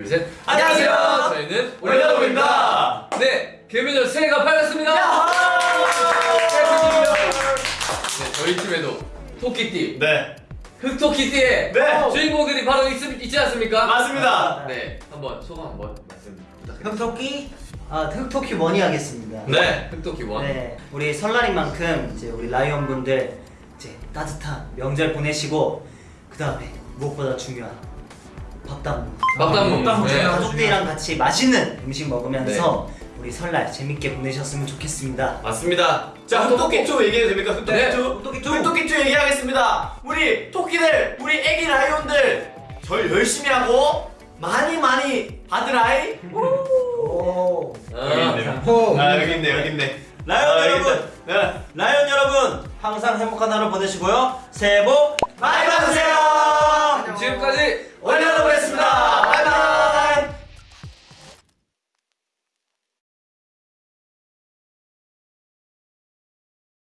둘, 셋. 안녕하세요. 저희는 올려놓입니다. 네, 개미들 새해가 밝았습니다. 네, 저희 팀에도 토끼띠, 네. 흑토끼띠의 네. 주인공들이 바로 있, 있지 않습니까? 맞습니다. 네, 한번 소감 한번 말씀 부탁드립니다. 흑토끼? 아 흑토끼 원이 하겠습니다. 네. 흑토끼 원. 네, 우리 설날인 만큼 이제 우리 라이언 분들 이제 따뜻한 명절 보내시고 그 다음에 무엇보다 중요한 밥담. 밥담 밥담 네. 중요하죠. 가족들이랑 같이 맛있는 음식 먹으면서 우리 설날 재밌게 보내셨으면 좋겠습니다. 맞습니다. 자, 흑토끼2 얘기해도 됩니까? 흑토끼2? 네, 흑토끼2. 흑토끼2 얘기하겠습니다. 우리 토끼들, 우리 애기 라이온들 절 열심히 하고 많이 많이 받으라이. 오. 아, 아, 여기 있네, 여기 있네. 라이언 아, 여러분! 네. 라이언 여러분! 항상 행복한 하루 보내시고요. 새해 복 많이 받으세요.